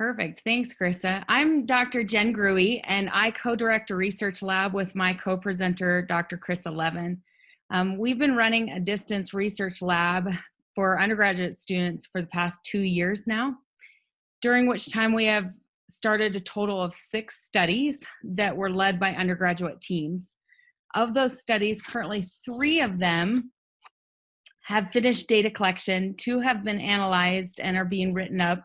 Perfect. Thanks, Krista. I'm Dr. Jen Gruey, and I co-direct a research lab with my co-presenter, Dr. Chris Levin. Um, we've been running a distance research lab for undergraduate students for the past two years now, during which time we have started a total of six studies that were led by undergraduate teams. Of those studies, currently three of them have finished data collection, two have been analyzed and are being written up,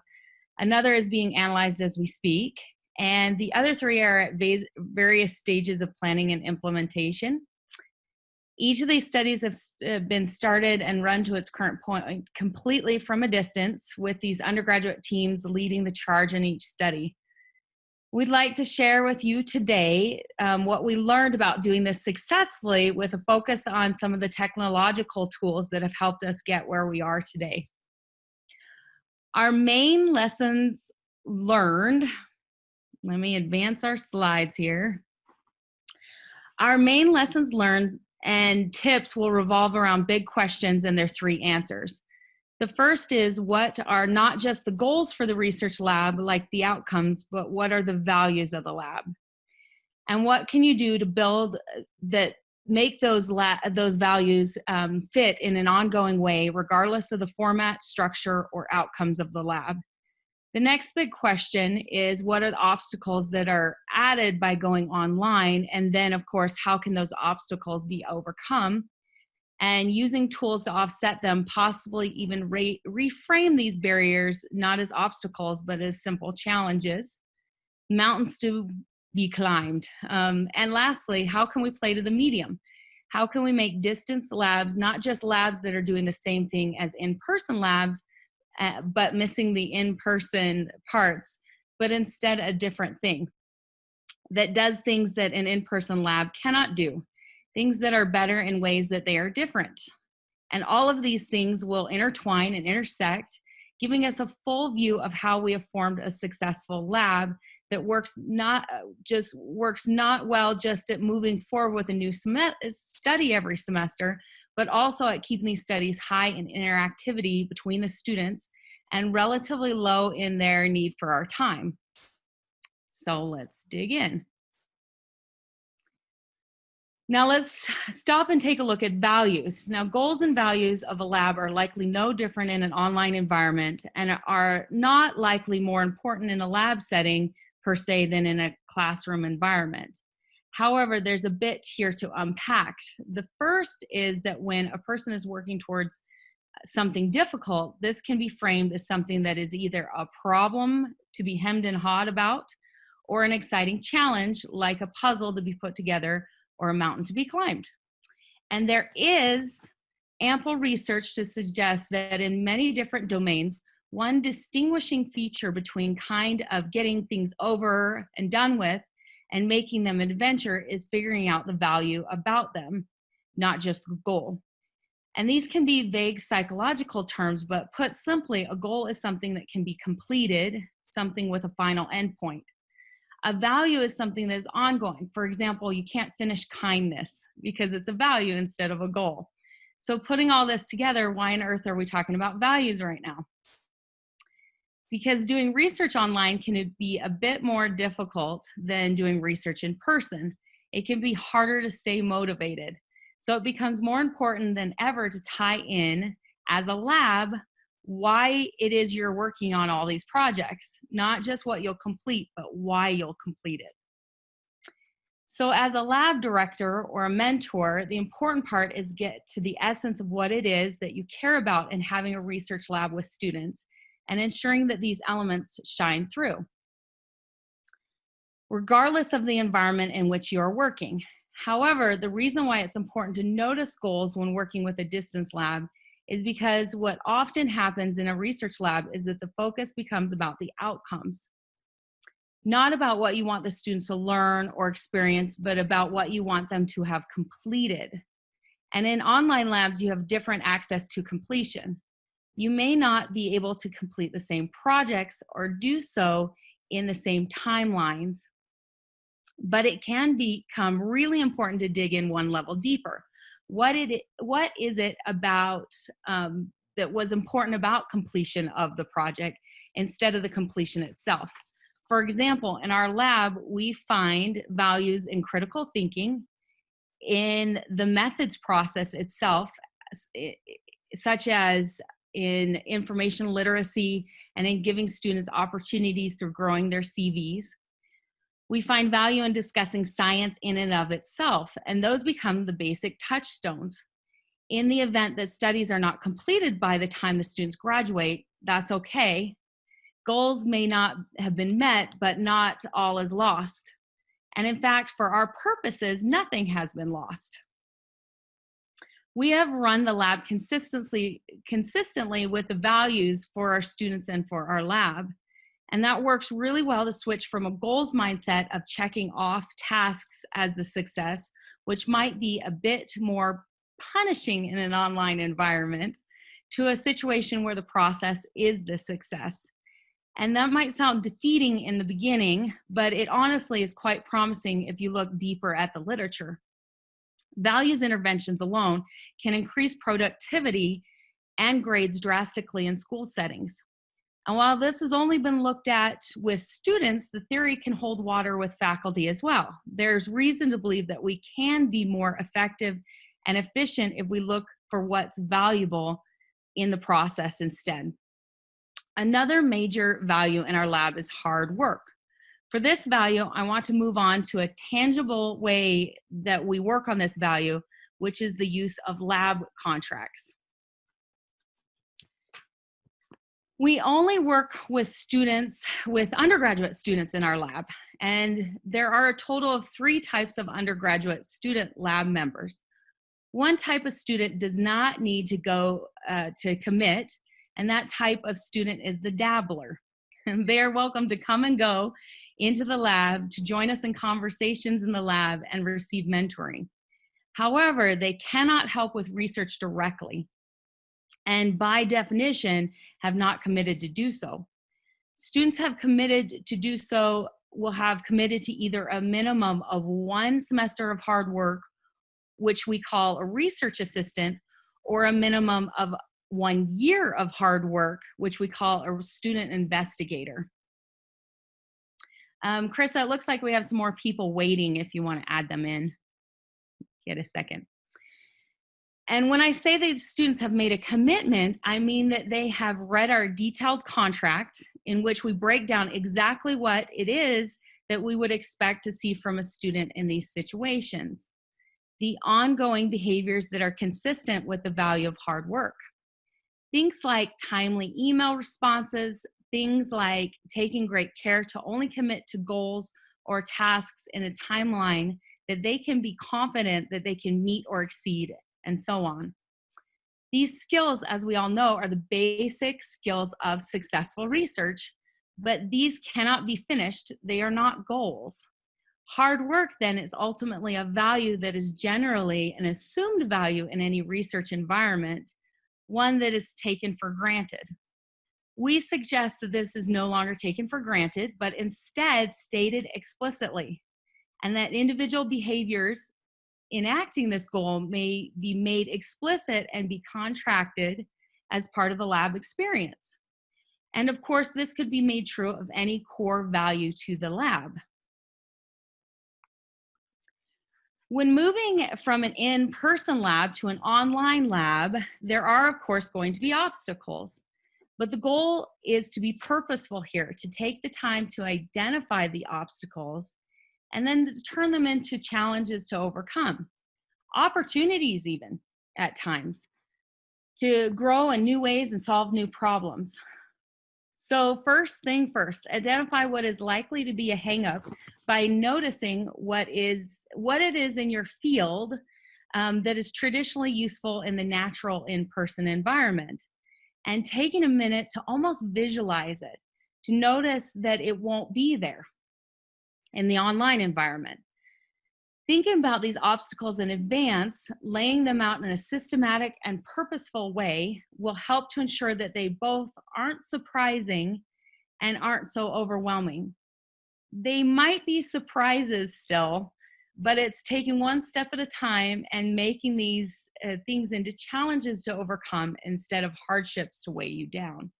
Another is being analyzed as we speak. And the other three are at various stages of planning and implementation. Each of these studies have been started and run to its current point completely from a distance with these undergraduate teams leading the charge in each study. We'd like to share with you today um, what we learned about doing this successfully with a focus on some of the technological tools that have helped us get where we are today. Our main lessons learned, let me advance our slides here. Our main lessons learned and tips will revolve around big questions and their three answers. The first is what are not just the goals for the research lab, like the outcomes, but what are the values of the lab? And what can you do to build uh, that make those those values um, fit in an ongoing way, regardless of the format, structure, or outcomes of the lab. The next big question is what are the obstacles that are added by going online? And then, of course, how can those obstacles be overcome? And using tools to offset them, possibly even re reframe these barriers not as obstacles, but as simple challenges. Mountains to be climbed? Um, and lastly, how can we play to the medium? How can we make distance labs not just labs that are doing the same thing as in-person labs, uh, but missing the in-person parts, but instead a different thing that does things that an in-person lab cannot do, things that are better in ways that they are different. And all of these things will intertwine and intersect, giving us a full view of how we have formed a successful lab that works not uh, just works not well just at moving forward with a new study every semester, but also at keeping these studies high in interactivity between the students and relatively low in their need for our time. So let's dig in. Now let's stop and take a look at values. Now goals and values of a lab are likely no different in an online environment and are not likely more important in a lab setting per se than in a classroom environment. However, there's a bit here to unpack. The first is that when a person is working towards something difficult, this can be framed as something that is either a problem to be hemmed and hawed about, or an exciting challenge like a puzzle to be put together or a mountain to be climbed. And there is ample research to suggest that in many different domains, one distinguishing feature between kind of getting things over and done with and making them an adventure is figuring out the value about them, not just the goal. And these can be vague psychological terms, but put simply, a goal is something that can be completed, something with a final endpoint. A value is something that is ongoing. For example, you can't finish kindness because it's a value instead of a goal. So putting all this together, why on earth are we talking about values right now? Because doing research online can be a bit more difficult than doing research in person. It can be harder to stay motivated. So it becomes more important than ever to tie in as a lab why it is you're working on all these projects, not just what you'll complete, but why you'll complete it. So as a lab director or a mentor, the important part is get to the essence of what it is that you care about in having a research lab with students and ensuring that these elements shine through, regardless of the environment in which you are working. However, the reason why it's important to notice goals when working with a distance lab is because what often happens in a research lab is that the focus becomes about the outcomes. Not about what you want the students to learn or experience, but about what you want them to have completed. And in online labs, you have different access to completion you may not be able to complete the same projects or do so in the same timelines, but it can become really important to dig in one level deeper. What, it, what is it about um, that was important about completion of the project instead of the completion itself. For example, in our lab, we find values in critical thinking, in the methods process itself, such as in information literacy and in giving students opportunities through growing their CVs. We find value in discussing science in and of itself, and those become the basic touchstones. In the event that studies are not completed by the time the students graduate, that's okay. Goals may not have been met, but not all is lost. And in fact, for our purposes, nothing has been lost. We have run the lab consistently, consistently with the values for our students and for our lab. And that works really well to switch from a goals mindset of checking off tasks as the success, which might be a bit more punishing in an online environment, to a situation where the process is the success. And that might sound defeating in the beginning, but it honestly is quite promising if you look deeper at the literature. Values interventions alone can increase productivity and grades drastically in school settings. And while this has only been looked at with students, the theory can hold water with faculty as well. There's reason to believe that we can be more effective and efficient if we look for what's valuable in the process instead. Another major value in our lab is hard work. For this value, I want to move on to a tangible way that we work on this value, which is the use of lab contracts. We only work with students, with undergraduate students in our lab, and there are a total of three types of undergraduate student lab members. One type of student does not need to go uh, to commit and that type of student is the dabbler. And they're welcome to come and go into the lab to join us in conversations in the lab and receive mentoring. However, they cannot help with research directly and by definition have not committed to do so. Students have committed to do so will have committed to either a minimum of one semester of hard work, which we call a research assistant, or a minimum of one year of hard work, which we call a student investigator. Um, it looks like we have some more people waiting if you want to add them in. Get a second. And when I say that students have made a commitment, I mean that they have read our detailed contract in which we break down exactly what it is that we would expect to see from a student in these situations. The ongoing behaviors that are consistent with the value of hard work. Things like timely email responses, things like taking great care to only commit to goals or tasks in a timeline that they can be confident that they can meet or exceed, and so on. These skills, as we all know, are the basic skills of successful research, but these cannot be finished. They are not goals. Hard work then is ultimately a value that is generally an assumed value in any research environment one that is taken for granted. We suggest that this is no longer taken for granted, but instead stated explicitly, and that individual behaviors enacting this goal may be made explicit and be contracted as part of the lab experience. And of course, this could be made true of any core value to the lab. When moving from an in-person lab to an online lab, there are of course going to be obstacles. But the goal is to be purposeful here, to take the time to identify the obstacles and then to turn them into challenges to overcome. Opportunities even at times to grow in new ways and solve new problems. So first thing first, identify what is likely to be a hangup by noticing what is what it is in your field um, that is traditionally useful in the natural in-person environment and taking a minute to almost visualize it to notice that it won't be there in the online environment Thinking about these obstacles in advance, laying them out in a systematic and purposeful way will help to ensure that they both aren't surprising and aren't so overwhelming. They might be surprises still, but it's taking one step at a time and making these uh, things into challenges to overcome instead of hardships to weigh you down.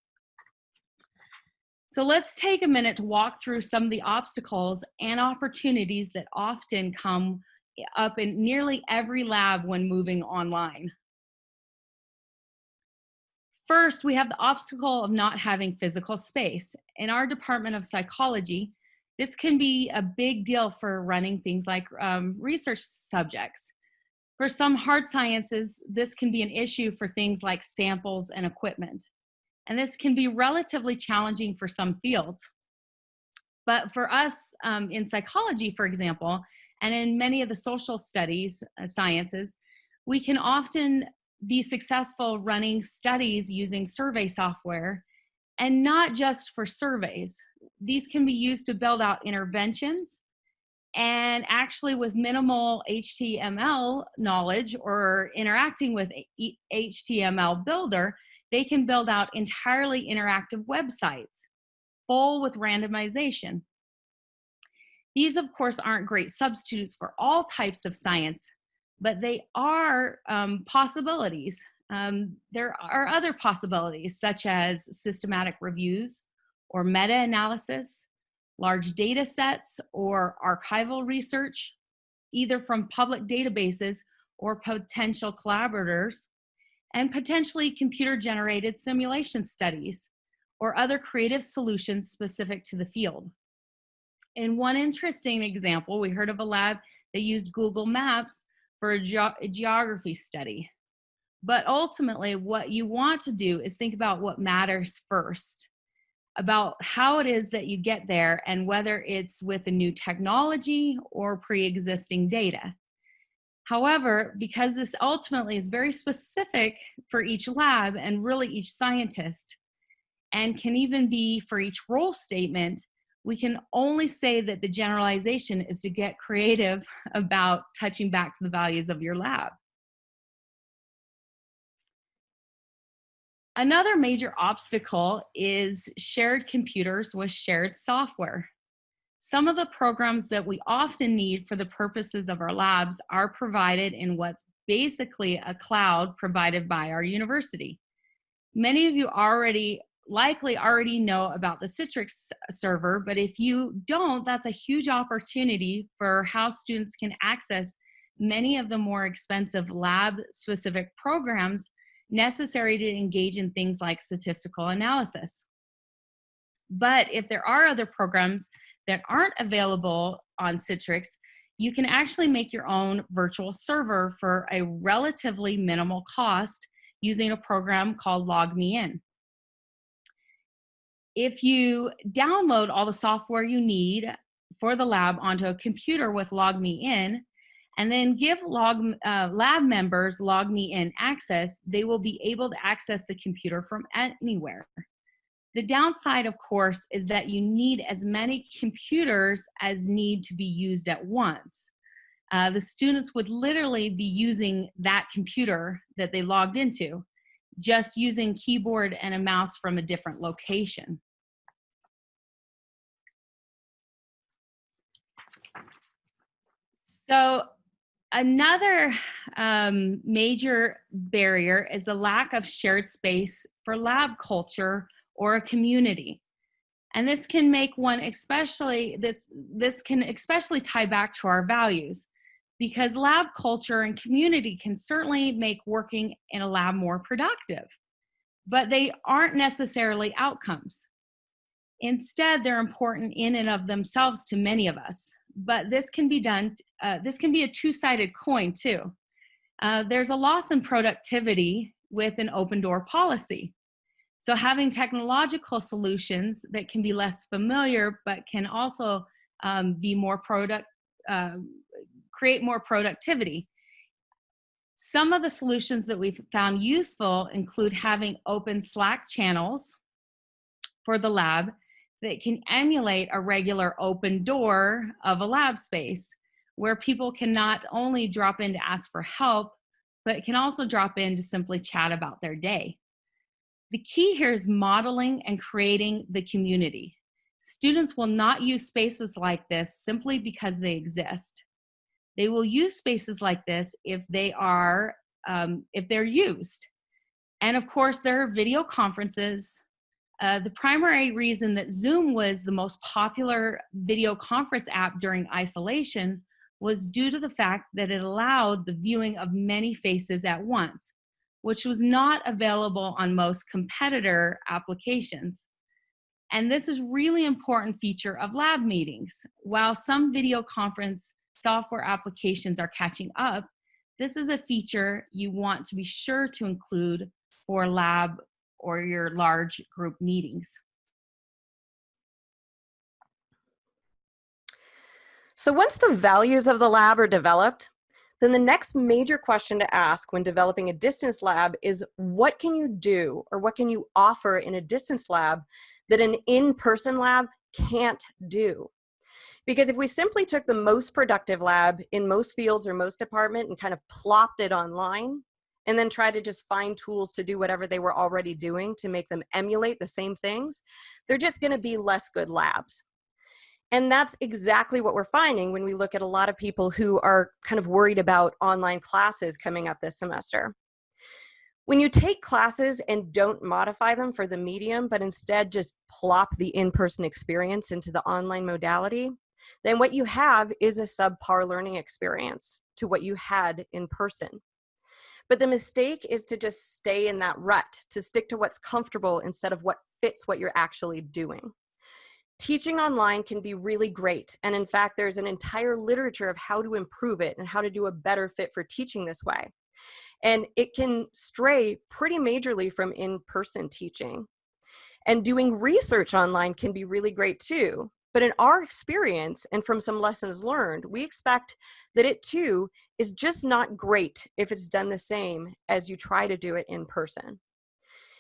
So let's take a minute to walk through some of the obstacles and opportunities that often come up in nearly every lab when moving online. First, we have the obstacle of not having physical space. In our Department of Psychology, this can be a big deal for running things like um, research subjects. For some hard sciences, this can be an issue for things like samples and equipment. And this can be relatively challenging for some fields. But for us um, in psychology, for example, and in many of the social studies uh, sciences, we can often be successful running studies using survey software and not just for surveys. These can be used to build out interventions and actually with minimal HTML knowledge or interacting with HTML builder, they can build out entirely interactive websites full with randomization. These, of course, aren't great substitutes for all types of science, but they are um, possibilities. Um, there are other possibilities, such as systematic reviews or meta-analysis, large data sets or archival research, either from public databases or potential collaborators, and potentially computer-generated simulation studies or other creative solutions specific to the field. In one interesting example, we heard of a lab that used Google Maps for a, ge a geography study. But ultimately, what you want to do is think about what matters first, about how it is that you get there and whether it's with a new technology or pre-existing data. However, because this ultimately is very specific for each lab and really each scientist, and can even be for each role statement, we can only say that the generalization is to get creative about touching back to the values of your lab. Another major obstacle is shared computers with shared software. Some of the programs that we often need for the purposes of our labs are provided in what's basically a cloud provided by our university. Many of you already likely already know about the Citrix server, but if you don't, that's a huge opportunity for how students can access many of the more expensive lab specific programs necessary to engage in things like statistical analysis. But if there are other programs that aren't available on Citrix, you can actually make your own virtual server for a relatively minimal cost using a program called LogMeIn if you download all the software you need for the lab onto a computer with LogMeIn, and then give log, uh, lab members LogMeIn access, they will be able to access the computer from anywhere. The downside, of course, is that you need as many computers as need to be used at once. Uh, the students would literally be using that computer that they logged into, just using keyboard and a mouse from a different location. So another um, major barrier is the lack of shared space for lab culture or a community. And this can make one especially, this, this can especially tie back to our values because lab culture and community can certainly make working in a lab more productive, but they aren't necessarily outcomes. Instead, they're important in and of themselves to many of us but this can be done, uh, this can be a two-sided coin too. Uh, there's a loss in productivity with an open door policy. So having technological solutions that can be less familiar, but can also um, be more product, uh, create more productivity. Some of the solutions that we've found useful include having open Slack channels for the lab that can emulate a regular open door of a lab space where people can not only drop in to ask for help, but can also drop in to simply chat about their day. The key here is modeling and creating the community. Students will not use spaces like this simply because they exist. They will use spaces like this if they are, um, if they're used. And of course, there are video conferences, Uh, the primary reason that Zoom was the most popular video conference app during isolation was due to the fact that it allowed the viewing of many faces at once, which was not available on most competitor applications. And this is really important feature of lab meetings. While some video conference software applications are catching up, this is a feature you want to be sure to include for lab or your large group meetings. So once the values of the lab are developed, then the next major question to ask when developing a distance lab is what can you do or what can you offer in a distance lab that an in-person lab can't do? Because if we simply took the most productive lab in most fields or most department and kind of plopped it online, and then try to just find tools to do whatever they were already doing to make them emulate the same things, they're just gonna be less good labs. And that's exactly what we're finding when we look at a lot of people who are kind of worried about online classes coming up this semester. When you take classes and don't modify them for the medium, but instead just plop the in-person experience into the online modality, then what you have is a subpar learning experience to what you had in person. But the mistake is to just stay in that rut, to stick to what's comfortable instead of what fits what you're actually doing. Teaching online can be really great. And in fact, there's an entire literature of how to improve it and how to do a better fit for teaching this way. And it can stray pretty majorly from in-person teaching. And doing research online can be really great too. But in our experience and from some lessons learned, we expect that it too is just not great if it's done the same as you try to do it in person.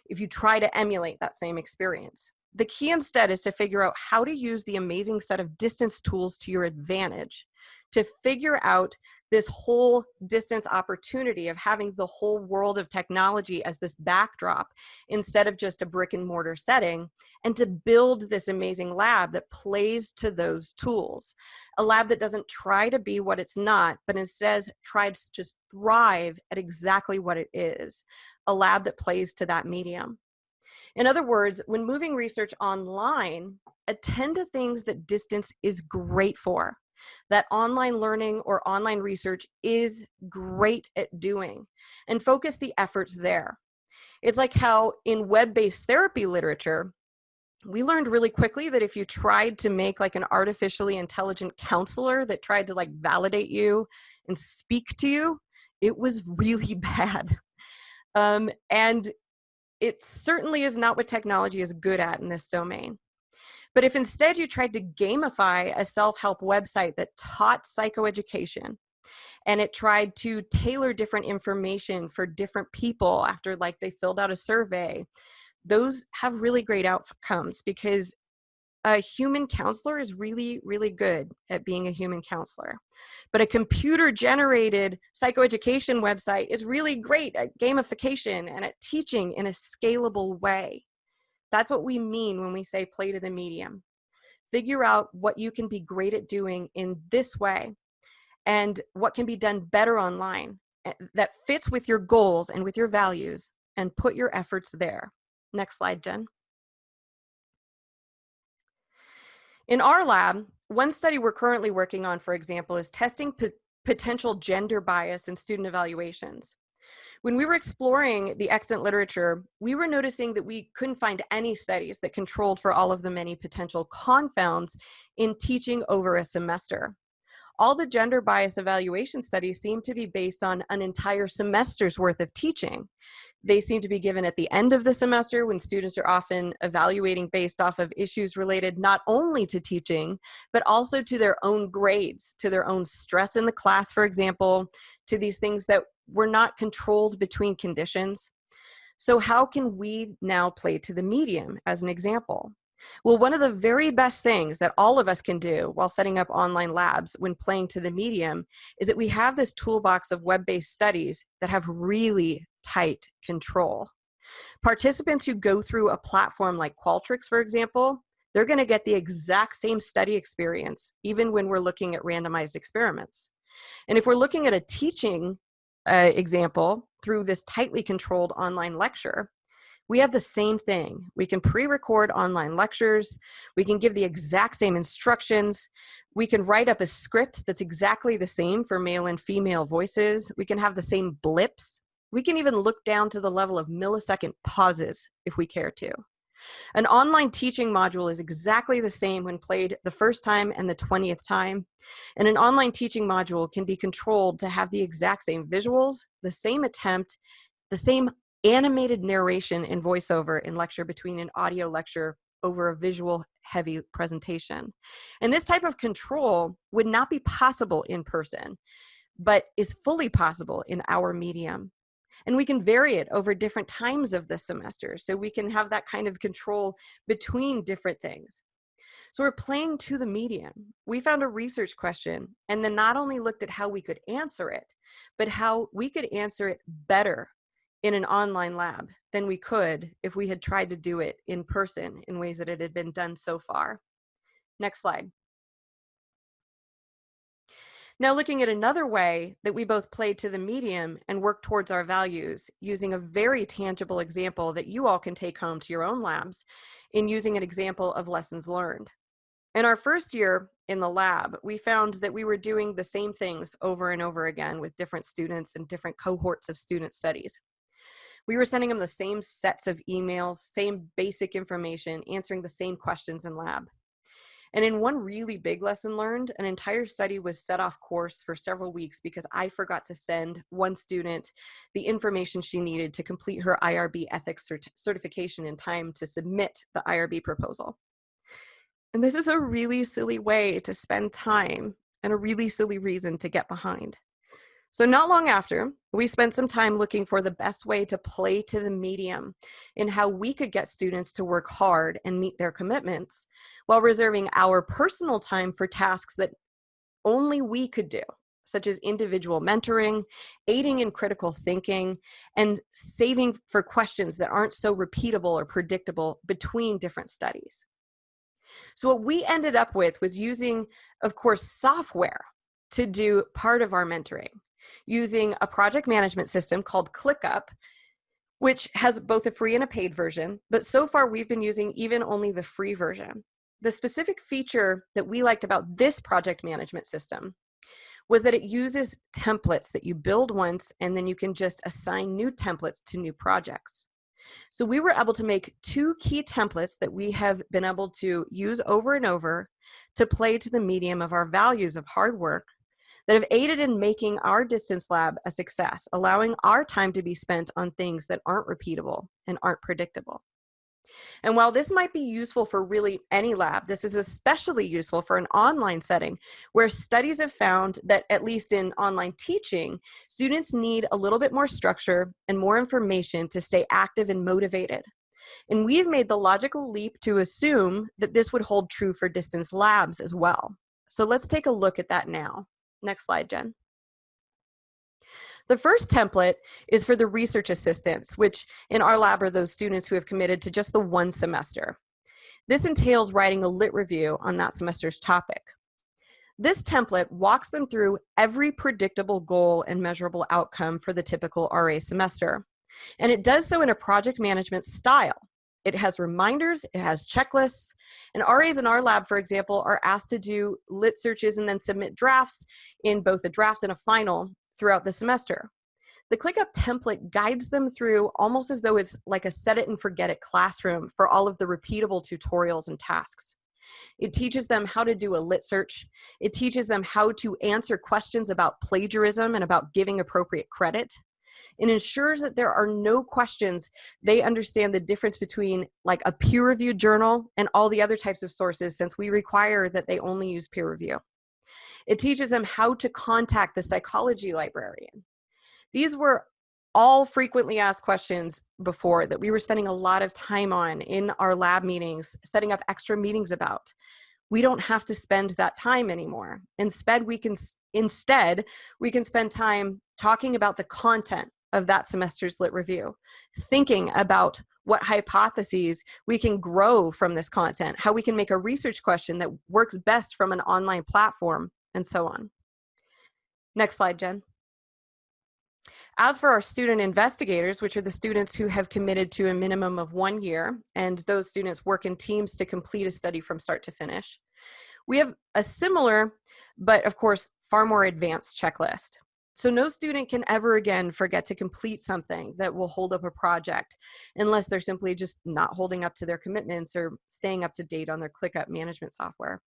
If you try to emulate that same experience. The key instead is to figure out how to use the amazing set of distance tools to your advantage to figure out this whole distance opportunity of having the whole world of technology as this backdrop instead of just a brick and mortar setting and to build this amazing lab that plays to those tools. A lab that doesn't try to be what it's not but instead tries to thrive at exactly what it is a lab that plays to that medium. In other words, when moving research online, attend to things that distance is great for that online learning or online research is great at doing and focus the efforts there. It's like how in web-based therapy literature, we learned really quickly that if you tried to make like an artificially intelligent counselor that tried to like validate you and speak to you, it was really bad. Um, and it certainly is not what technology is good at in this domain. But if instead you tried to gamify a self-help website that taught psychoeducation and it tried to tailor different information for different people after like they filled out a survey, those have really great outcomes because a human counselor is really, really good at being a human counselor. But a computer generated psychoeducation website is really great at gamification and at teaching in a scalable way. That's what we mean when we say play to the medium. Figure out what you can be great at doing in this way and what can be done better online eh, that fits with your goals and with your values and put your efforts there. Next slide, Jen. In our lab, one study we're currently working on, for example, is testing potential gender bias in student evaluations. When we were exploring the extant literature, we were noticing that we couldn't find any studies that controlled for all of the many potential confounds in teaching over a semester. All the gender bias evaluation studies seem to be based on an entire semester's worth of teaching. They seem to be given at the end of the semester when students are often evaluating based off of issues related not only to teaching, but also to their own grades, to their own stress in the class, for example, to these things that we're not controlled between conditions. So how can we now play to the medium as an example? Well, one of the very best things that all of us can do while setting up online labs when playing to the medium is that we have this toolbox of web-based studies that have really tight control. Participants who go through a platform like Qualtrics, for example, they're gonna get the exact same study experience, even when we're looking at randomized experiments. And if we're looking at a teaching uh, example through this tightly controlled online lecture, we have the same thing. We can pre-record online lectures. We can give the exact same instructions. We can write up a script that's exactly the same for male and female voices. We can have the same blips. We can even look down to the level of millisecond pauses if we care to. An online teaching module is exactly the same when played the first time and the 20th time. And an online teaching module can be controlled to have the exact same visuals, the same attempt, the same animated narration and voiceover in lecture between an audio lecture over a visual heavy presentation. And this type of control would not be possible in person, but is fully possible in our medium. And we can vary it over different times of the semester. So we can have that kind of control between different things. So we're playing to the medium. We found a research question and then not only looked at how we could answer it, but how we could answer it better in an online lab than we could if we had tried to do it in person in ways that it had been done so far. Next slide. Now looking at another way that we both play to the medium and work towards our values using a very tangible example that you all can take home to your own labs in using an example of lessons learned. In our first year in the lab, we found that we were doing the same things over and over again with different students and different cohorts of student studies. We were sending them the same sets of emails, same basic information, answering the same questions in lab. And in one really big lesson learned, an entire study was set off course for several weeks because I forgot to send one student the information she needed to complete her IRB ethics cert certification in time to submit the IRB proposal. And this is a really silly way to spend time and a really silly reason to get behind. So not long after, we spent some time looking for the best way to play to the medium in how we could get students to work hard and meet their commitments while reserving our personal time for tasks that only we could do, such as individual mentoring, aiding in critical thinking, and saving for questions that aren't so repeatable or predictable between different studies. So what we ended up with was using, of course, software to do part of our mentoring using a project management system called ClickUp, which has both a free and a paid version, but so far we've been using even only the free version. The specific feature that we liked about this project management system was that it uses templates that you build once and then you can just assign new templates to new projects. So we were able to make two key templates that we have been able to use over and over to play to the medium of our values of hard work that have aided in making our distance lab a success, allowing our time to be spent on things that aren't repeatable and aren't predictable. And while this might be useful for really any lab, this is especially useful for an online setting where studies have found that at least in online teaching, students need a little bit more structure and more information to stay active and motivated. And we've made the logical leap to assume that this would hold true for distance labs as well. So let's take a look at that now. Next slide, Jen. The first template is for the research assistants, which in our lab are those students who have committed to just the one semester. This entails writing a lit review on that semester's topic. This template walks them through every predictable goal and measurable outcome for the typical RA semester. And it does so in a project management style. It has reminders, it has checklists, and RAs in our lab, for example, are asked to do lit searches and then submit drafts in both a draft and a final throughout the semester. The ClickUp template guides them through almost as though it's like a set it and forget it classroom for all of the repeatable tutorials and tasks. It teaches them how to do a lit search. It teaches them how to answer questions about plagiarism and about giving appropriate credit and ensures that there are no questions. They understand the difference between like a peer-reviewed journal and all the other types of sources since we require that they only use peer review. It teaches them how to contact the psychology librarian. These were all frequently asked questions before that we were spending a lot of time on in our lab meetings, setting up extra meetings about. We don't have to spend that time anymore. Instead, we can instead we can spend time talking about the content of that semester's lit review, thinking about what hypotheses we can grow from this content, how we can make a research question that works best from an online platform, and so on. Next slide, Jen. As for our student investigators, which are the students who have committed to a minimum of one year, and those students work in teams to complete a study from start to finish, we have a similar, but of course, far more advanced checklist. So no student can ever again forget to complete something that will hold up a project unless they're simply just not holding up to their commitments or staying up to date on their ClickUp management software.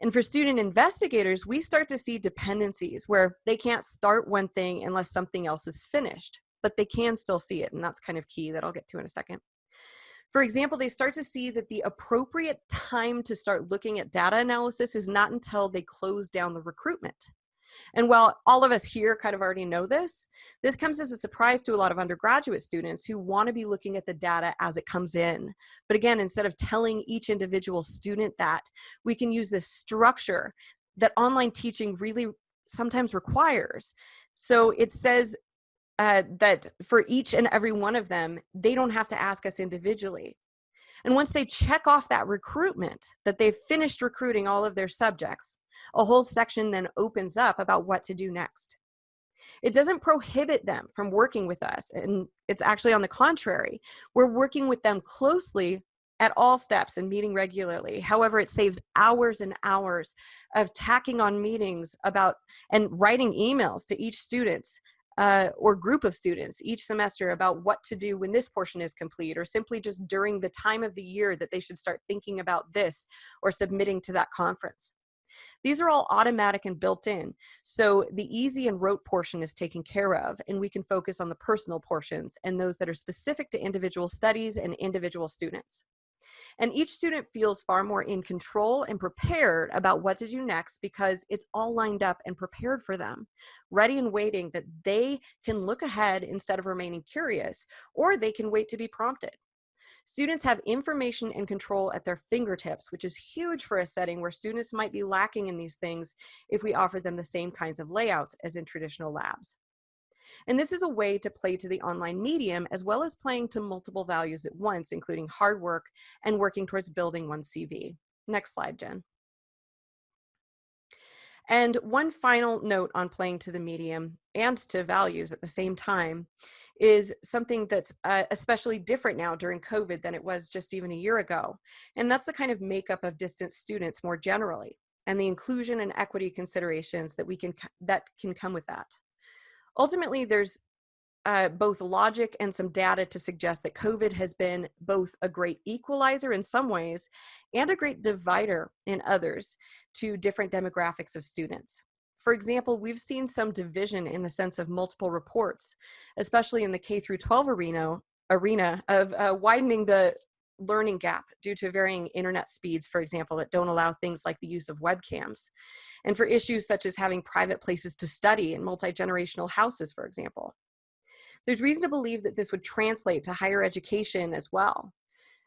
And for student investigators, we start to see dependencies where they can't start one thing unless something else is finished, but they can still see it. And that's kind of key that I'll get to in a second. For example, they start to see that the appropriate time to start looking at data analysis is not until they close down the recruitment. And while all of us here kind of already know this, this comes as a surprise to a lot of undergraduate students who want to be looking at the data as it comes in. But again, instead of telling each individual student that, we can use this structure that online teaching really sometimes requires. So it says uh, that for each and every one of them, they don't have to ask us individually. And once they check off that recruitment, that they've finished recruiting all of their subjects, a whole section then opens up about what to do next. It doesn't prohibit them from working with us, and it's actually on the contrary. We're working with them closely at all steps and meeting regularly. However, it saves hours and hours of tacking on meetings about and writing emails to each student uh, or group of students each semester about what to do when this portion is complete or simply just during the time of the year that they should start thinking about this or submitting to that conference. These are all automatic and built in. So the easy and rote portion is taken care of and we can focus on the personal portions and those that are specific to individual studies and individual students. And each student feels far more in control and prepared about what to do next because it's all lined up and prepared for them, ready and waiting that they can look ahead instead of remaining curious, or they can wait to be prompted. Students have information and control at their fingertips, which is huge for a setting where students might be lacking in these things if we offer them the same kinds of layouts as in traditional labs. And this is a way to play to the online medium as well as playing to multiple values at once, including hard work and working towards building one CV. Next slide, Jen. And one final note on playing to the medium and to values at the same time is something that's uh, especially different now during COVID than it was just even a year ago. And that's the kind of makeup of distance students more generally and the inclusion and equity considerations that we can that can come with that. Ultimately, there's uh, both logic and some data to suggest that COVID has been both a great equalizer in some ways and a great divider in others to different demographics of students. For example, we've seen some division in the sense of multiple reports, especially in the K through 12 arena, arena of uh, widening the learning gap due to varying internet speeds, for example, that don't allow things like the use of webcams. And for issues such as having private places to study in multi-generational houses, for example. There's reason to believe that this would translate to higher education as well.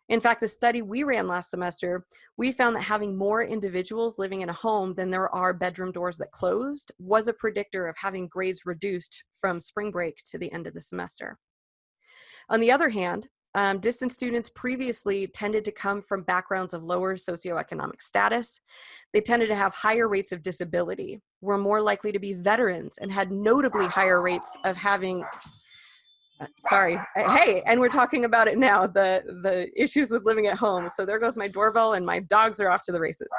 In fact, a study we ran last semester, we found that having more individuals living in a home than there are bedroom doors that closed was a predictor of having grades reduced from spring break to the end of the semester. On the other hand, um, distance students previously tended to come from backgrounds of lower socioeconomic status. They tended to have higher rates of disability, were more likely to be veterans, and had notably higher rates of having sorry. Uh, hey and we're talking about it now the the issues with living at home. So there goes my doorbell and my dogs are off to the races.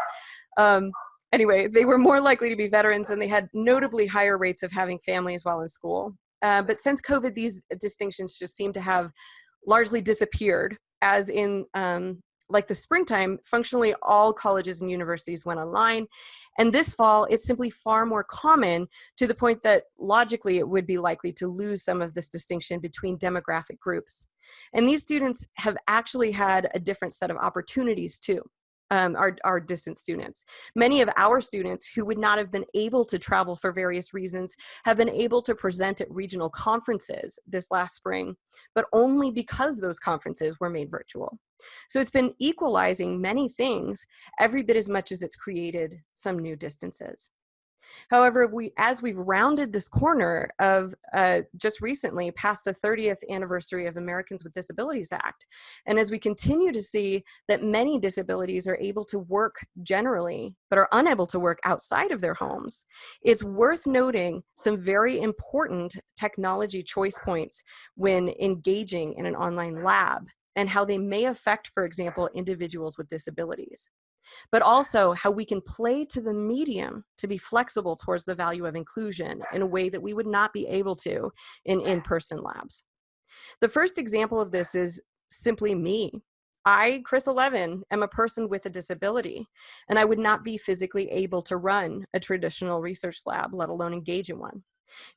Um, anyway they were more likely to be veterans and they had notably higher rates of having families while in school. Uh, but since covid these distinctions just seem to have largely disappeared as in um, like the springtime, functionally all colleges and universities went online. And this fall, it's simply far more common to the point that logically it would be likely to lose some of this distinction between demographic groups. And these students have actually had a different set of opportunities too um, our, our distant students. Many of our students who would not have been able to travel for various reasons have been able to present at regional conferences this last spring, but only because those conferences were made virtual. So it's been equalizing many things every bit as much as it's created some new distances. However, if we, as we've rounded this corner of uh, just recently past the 30th anniversary of Americans with Disabilities Act, and as we continue to see that many disabilities are able to work generally, but are unable to work outside of their homes, it's worth noting some very important technology choice points when engaging in an online lab and how they may affect, for example, individuals with disabilities but also how we can play to the medium to be flexible towards the value of inclusion in a way that we would not be able to in in-person labs. The first example of this is simply me. I, Chris Levin, am a person with a disability, and I would not be physically able to run a traditional research lab, let alone engage in one.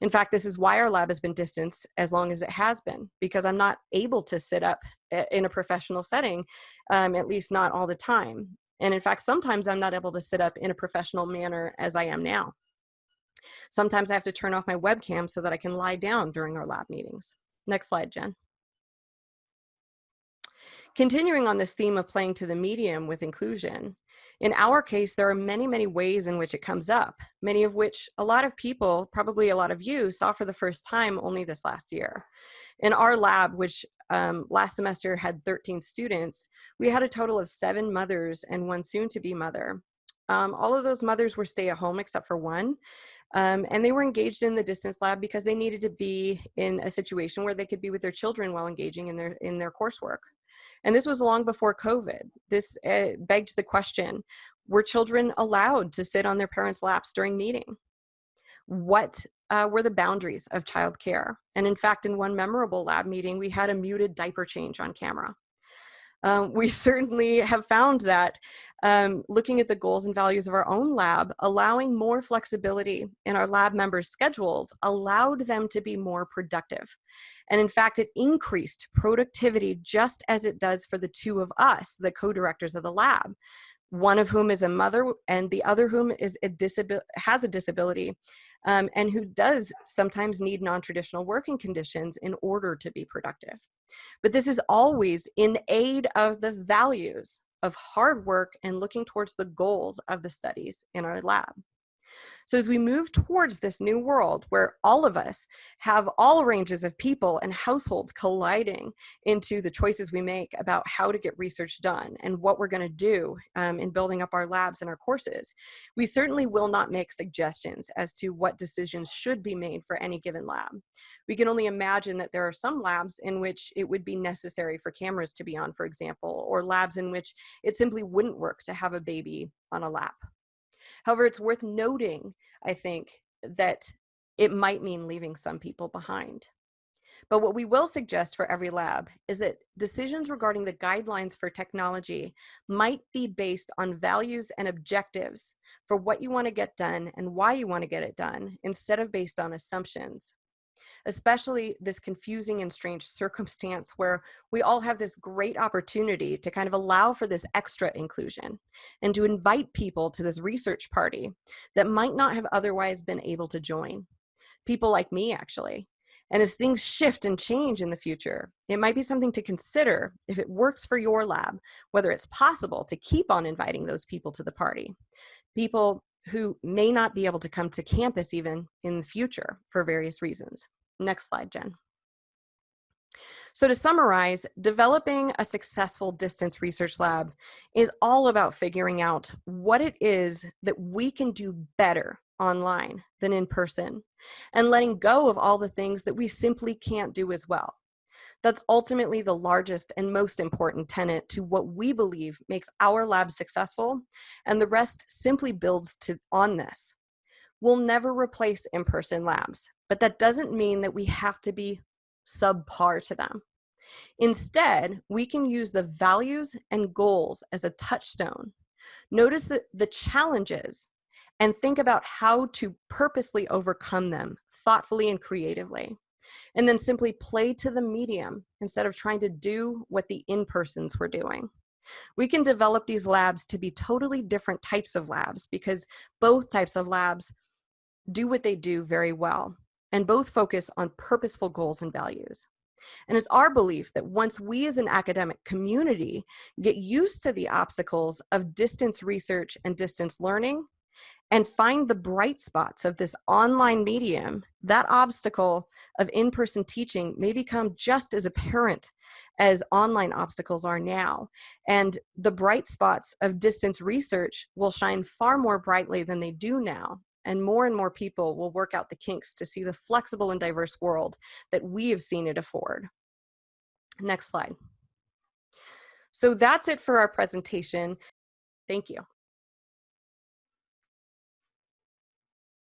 In fact, this is why our lab has been distanced as long as it has been, because I'm not able to sit up eh, in a professional setting, um, at least not all the time. And in fact, sometimes I'm not able to sit up in a professional manner as I am now. Sometimes I have to turn off my webcam so that I can lie down during our lab meetings. Next slide, Jen. Continuing on this theme of playing to the medium with inclusion, in our case, there are many, many ways in which it comes up, many of which a lot of people, probably a lot of you, saw for the first time only this last year. In our lab, which um, last semester had 13 students, we had a total of seven mothers and one soon-to-be mother. Um, all of those mothers were stay at home except for one. Um, and they were engaged in the distance lab because they needed to be in a situation where they could be with their children while engaging in their, in their coursework. And this was long before COVID. This uh, begged the question, were children allowed to sit on their parents' laps during meeting? What uh, were the boundaries of childcare. And in fact, in one memorable lab meeting, we had a muted diaper change on camera. Um, we certainly have found that um, looking at the goals and values of our own lab, allowing more flexibility in our lab members' schedules allowed them to be more productive. And in fact, it increased productivity just as it does for the two of us, the co-directors of the lab one of whom is a mother and the other whom is a has a disability um, and who does sometimes need non-traditional working conditions in order to be productive. But this is always in aid of the values of hard work and looking towards the goals of the studies in our lab. So as we move towards this new world where all of us have all ranges of people and households colliding into the choices we make about how to get research done and what we're going to do um, in building up our labs and our courses, we certainly will not make suggestions as to what decisions should be made for any given lab. We can only imagine that there are some labs in which it would be necessary for cameras to be on, for example, or labs in which it simply wouldn't work to have a baby on a lap. However, it's worth noting, I think, that it might mean leaving some people behind. But what we will suggest for every lab is that decisions regarding the guidelines for technology might be based on values and objectives for what you want to get done and why you want to get it done instead of based on assumptions especially this confusing and strange circumstance where we all have this great opportunity to kind of allow for this extra inclusion and to invite people to this research party that might not have otherwise been able to join. People like me, actually. And as things shift and change in the future, it might be something to consider if it works for your lab, whether it's possible to keep on inviting those people to the party. People who may not be able to come to campus even in the future for various reasons. Next slide, Jen. So to summarize, developing a successful distance research lab is all about figuring out what it is that we can do better online than in person and letting go of all the things that we simply can't do as well. That's ultimately the largest and most important tenet to what we believe makes our lab successful, and the rest simply builds to, on this. We'll never replace in-person labs, but that doesn't mean that we have to be subpar to them. Instead, we can use the values and goals as a touchstone. Notice the, the challenges and think about how to purposely overcome them thoughtfully and creatively and then simply play to the medium instead of trying to do what the in-persons were doing. We can develop these labs to be totally different types of labs because both types of labs do what they do very well and both focus on purposeful goals and values. And it's our belief that once we as an academic community get used to the obstacles of distance research and distance learning, and find the bright spots of this online medium, that obstacle of in person teaching may become just as apparent as online obstacles are now. And the bright spots of distance research will shine far more brightly than they do now. And more and more people will work out the kinks to see the flexible and diverse world that we have seen it afford. Next slide. So that's it for our presentation. Thank you.